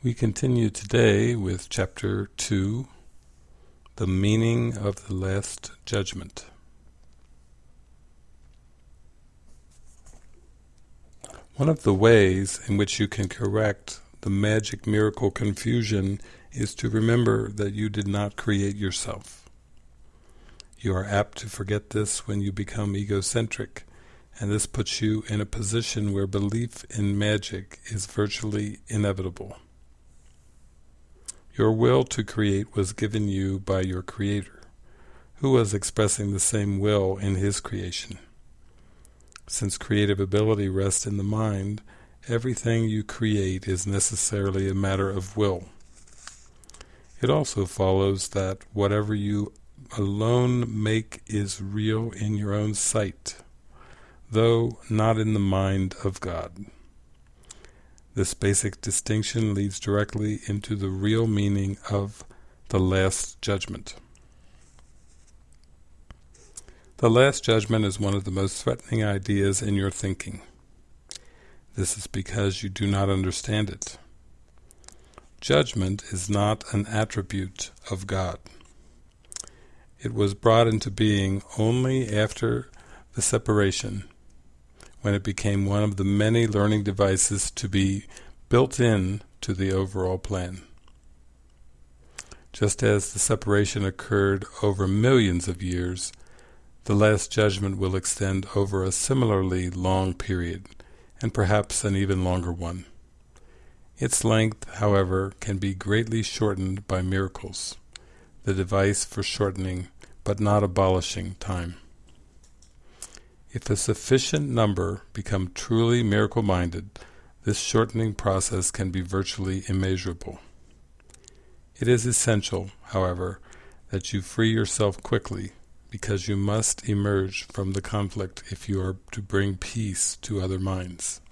We continue today with Chapter 2, The Meaning of the Last Judgment. One of the ways in which you can correct the magic miracle confusion is to remember that you did not create yourself. You are apt to forget this when you become egocentric, and this puts you in a position where belief in magic is virtually inevitable. Your will to create was given you by your Creator, who was expressing the same will in His creation. Since creative ability rests in the mind, everything you create is necessarily a matter of will. It also follows that whatever you alone make is real in your own sight, though not in the mind of God. This basic distinction leads directly into the real meaning of the Last Judgment. The Last Judgment is one of the most threatening ideas in your thinking. This is because you do not understand it. Judgment is not an attribute of God. It was brought into being only after the separation when it became one of the many learning devices to be built in to the overall plan. Just as the separation occurred over millions of years, the Last Judgment will extend over a similarly long period, and perhaps an even longer one. Its length, however, can be greatly shortened by miracles, the device for shortening but not abolishing time. If a sufficient number become truly miracle-minded, this shortening process can be virtually immeasurable. It is essential, however, that you free yourself quickly, because you must emerge from the conflict if you are to bring peace to other minds.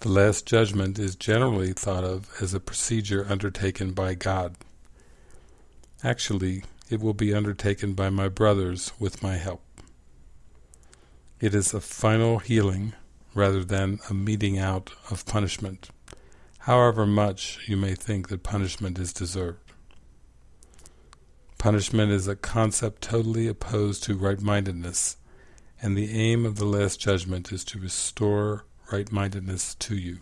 The Last Judgment is generally thought of as a procedure undertaken by God. Actually, it will be undertaken by my brothers with my help. It is a final healing rather than a meting out of punishment, however much you may think that punishment is deserved. Punishment is a concept totally opposed to right-mindedness, and the aim of the Last Judgment is to restore right-mindedness to you.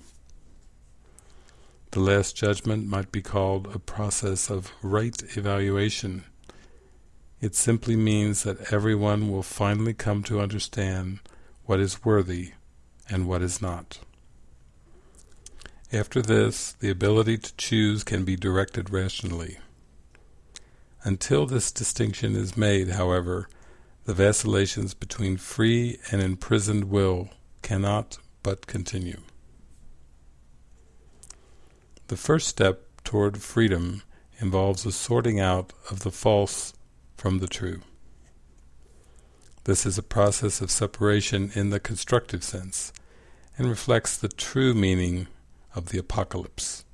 The Last Judgment might be called a process of right evaluation, it simply means that everyone will finally come to understand what is worthy and what is not. After this, the ability to choose can be directed rationally. Until this distinction is made, however, the vacillations between free and imprisoned will cannot but continue. The first step toward freedom involves a sorting out of the false from the true. This is a process of separation in the constructive sense, and reflects the true meaning of the apocalypse.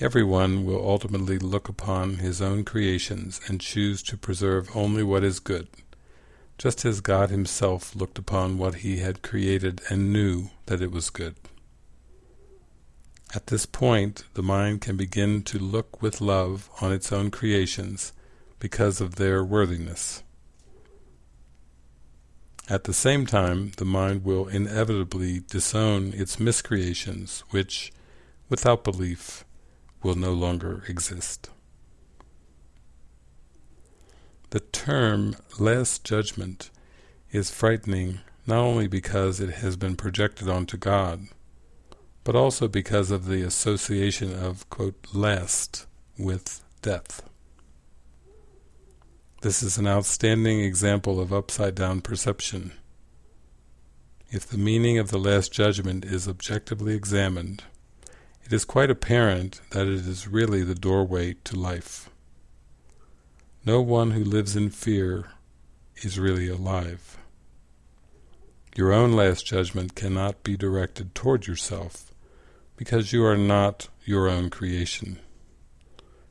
Everyone will ultimately look upon his own creations and choose to preserve only what is good, just as God himself looked upon what he had created and knew that it was good. At this point, the mind can begin to look with love on its own creations because of their worthiness. At the same time, the mind will inevitably disown its miscreations, which, without belief, will no longer exist. The term Last Judgment is frightening not only because it has been projected onto God, but also because of the association of, quote, last with death. This is an outstanding example of upside-down perception. If the meaning of the Last Judgment is objectively examined, it is quite apparent that it is really the doorway to life. No one who lives in fear is really alive. Your own Last Judgment cannot be directed toward yourself, because you are not your own creation.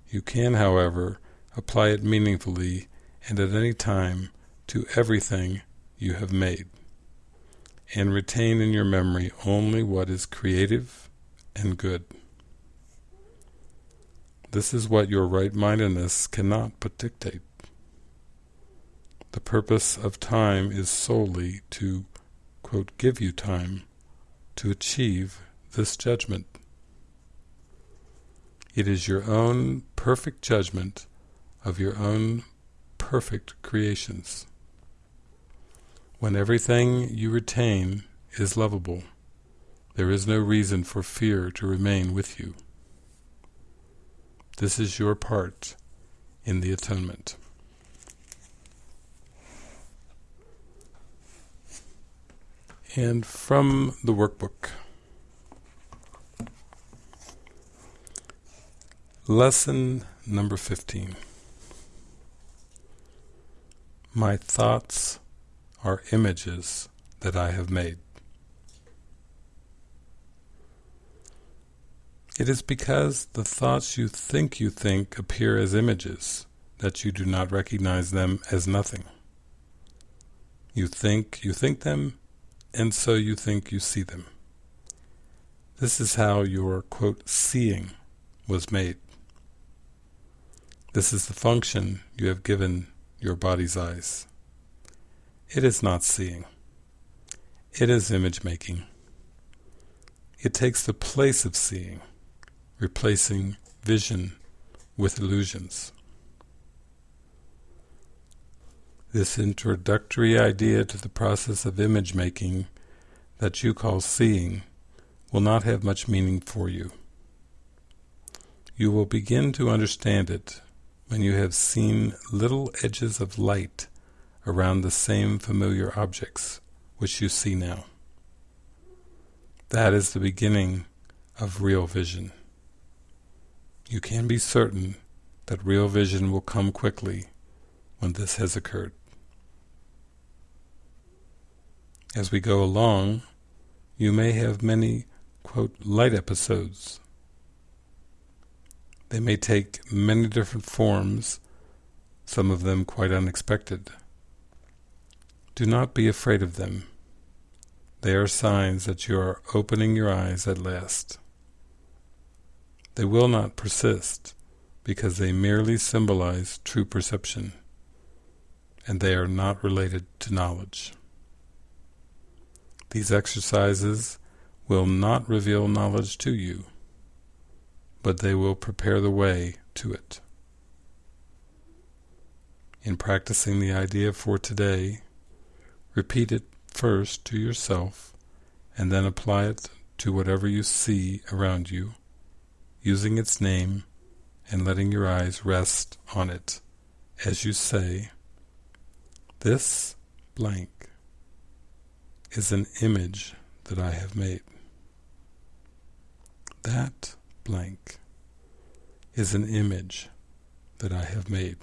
You can, however, apply it meaningfully and at any time to everything you have made, and retain in your memory only what is creative and good. This is what your right-mindedness cannot but dictate. The purpose of time is solely to, quote, give you time to achieve this judgment. It is your own perfect judgment of your own perfect creations. When everything you retain is lovable, there is no reason for fear to remain with you. This is your part in the atonement. And from the workbook. Lesson number 15. My thoughts are images that I have made. It is because the thoughts you think you think appear as images that you do not recognize them as nothing. You think you think them, and so you think you see them. This is how your, quote, seeing was made. This is the function you have given your body's eyes. It is not seeing. It is image-making. It takes the place of seeing, replacing vision with illusions. This introductory idea to the process of image-making that you call seeing will not have much meaning for you. You will begin to understand it when you have seen little edges of light around the same familiar objects which you see now. That is the beginning of real vision. You can be certain that real vision will come quickly when this has occurred. As we go along, you may have many, quote, light episodes they may take many different forms, some of them quite unexpected. Do not be afraid of them. They are signs that you are opening your eyes at last. They will not persist, because they merely symbolize true perception, and they are not related to knowledge. These exercises will not reveal knowledge to you but they will prepare the way to it. In practicing the idea for today, repeat it first to yourself, and then apply it to whatever you see around you, using its name and letting your eyes rest on it as you say, This blank is an image that I have made. That blank is an image that I have made.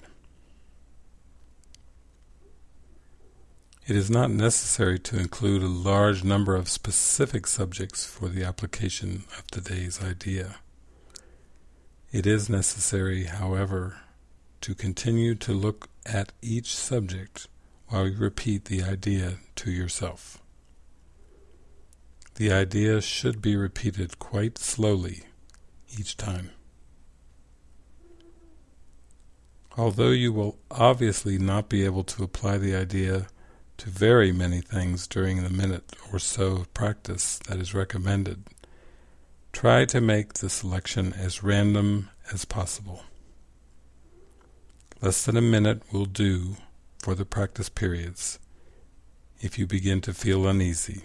It is not necessary to include a large number of specific subjects for the application of today's idea. It is necessary, however, to continue to look at each subject while you repeat the idea to yourself. The idea should be repeated quite slowly each time. Although you will obviously not be able to apply the idea to very many things during the minute or so of practice that is recommended, try to make the selection as random as possible. Less than a minute will do for the practice periods if you begin to feel uneasy.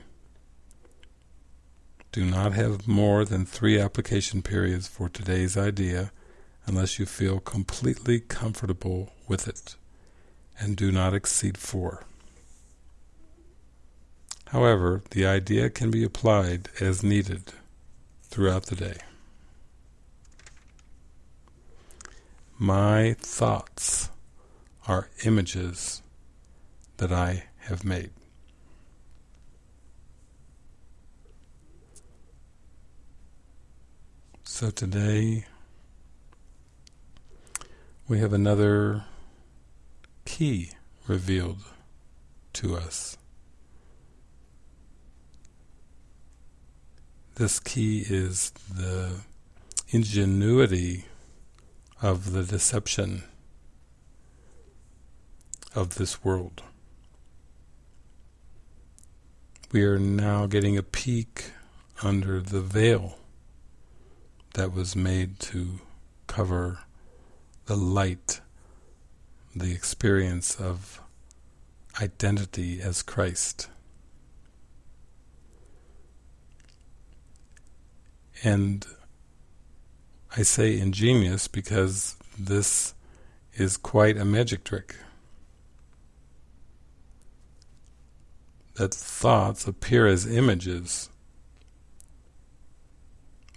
Do not have more than three application periods for today's idea unless you feel completely comfortable with it, and do not exceed four. However, the idea can be applied as needed throughout the day. My thoughts are images that I have made. So today we have another key revealed to us. this key is the ingenuity of the deception of this world. We are now getting a peek under the veil that was made to cover the light, the experience of identity as Christ. And I say ingenious because this is quite a magic trick. That thoughts appear as images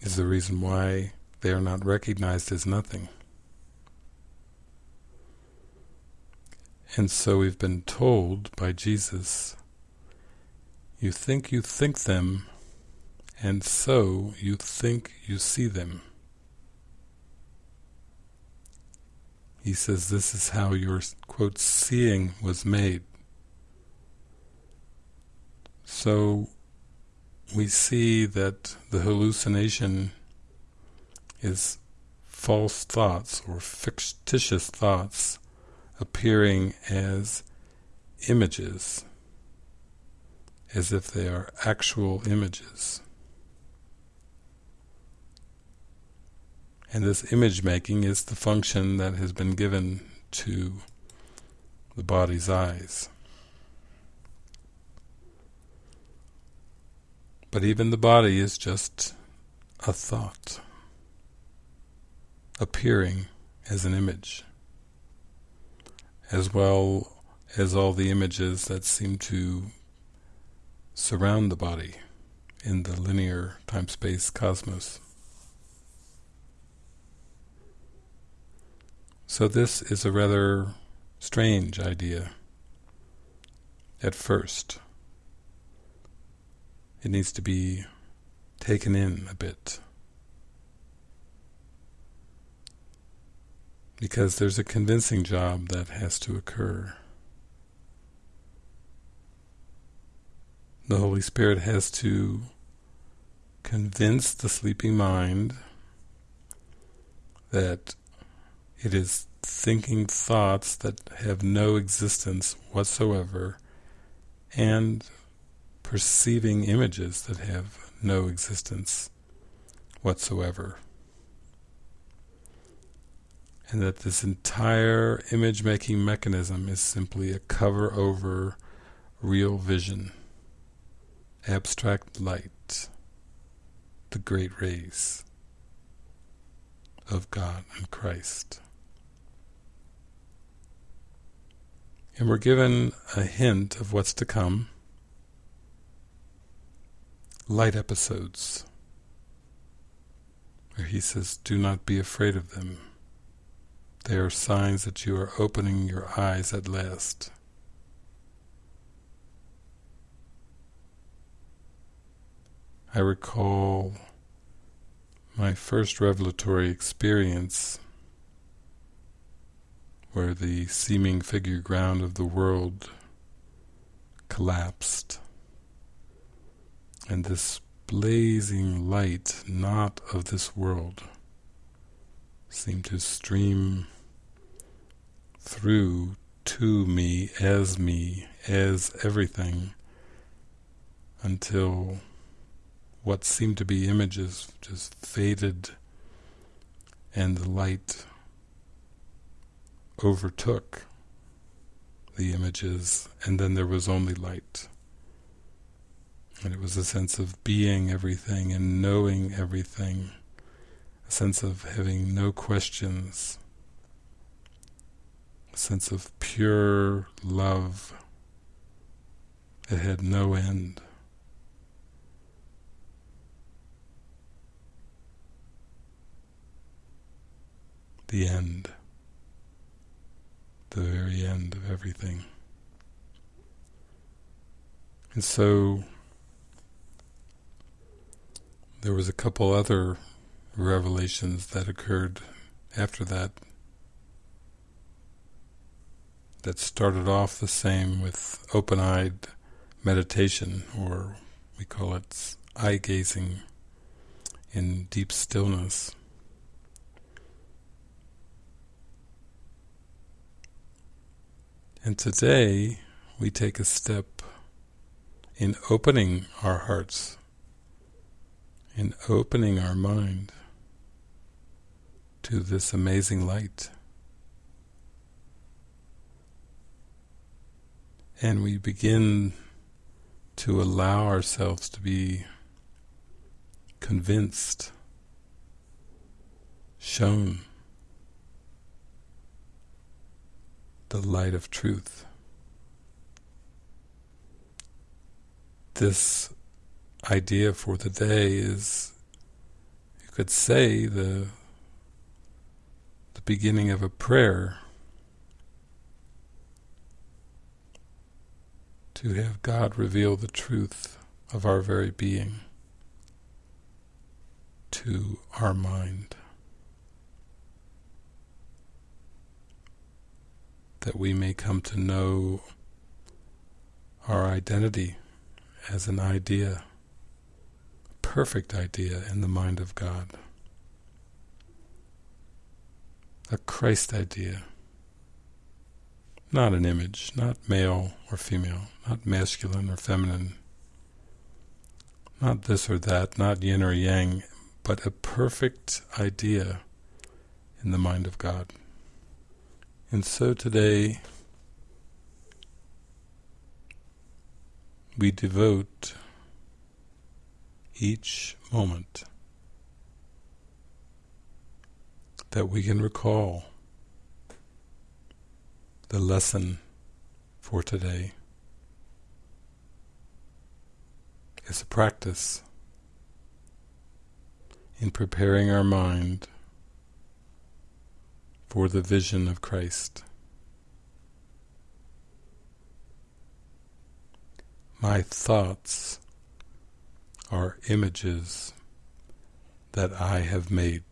is the reason why they are not recognized as nothing. And so we've been told by Jesus, you think you think them, and so you think you see them. He says this is how your, quote, seeing was made. So we see that the hallucination is false thoughts or fictitious thoughts appearing as images, as if they are actual images. And this image making is the function that has been given to the body's eyes. But even the body is just a thought, appearing as an image, as well as all the images that seem to surround the body in the linear time-space cosmos. So this is a rather strange idea at first. It needs to be taken in a bit. Because there's a convincing job that has to occur. The Holy Spirit has to convince the sleeping mind that it is thinking thoughts that have no existence whatsoever and perceiving images that have no existence whatsoever. And that this entire image-making mechanism is simply a cover over real vision, abstract light, the great rays of God and Christ. And we're given a hint of what's to come. Light episodes, where he says, do not be afraid of them. They are signs that you are opening your eyes at last. I recall my first revelatory experience where the seeming figure ground of the world collapsed and this blazing light not of this world seemed to stream through to me, as me, as everything until what seemed to be images just faded and the light overtook the images and then there was only light. And it was a sense of being everything and knowing everything, a sense of having no questions, a sense of pure love that had no end. The end the very end of everything. And so there was a couple other revelations that occurred after that that started off the same with open-eyed meditation or we call it eye-gazing in deep stillness. And today we take a step in opening our hearts, in opening our mind to this amazing light. And we begin to allow ourselves to be convinced, shown the light of truth. This idea for the day is, you could say, the the beginning of a prayer to have God reveal the truth of our very being to our mind. That we may come to know our identity as an idea, perfect idea in the mind of God. A Christ idea. Not an image, not male or female, not masculine or feminine, not this or that, not yin or yang, but a perfect idea in the mind of God. And so today we devote each moment that we can recall the lesson for today is a practice in preparing our mind for the vision of Christ. My thoughts are images that I have made.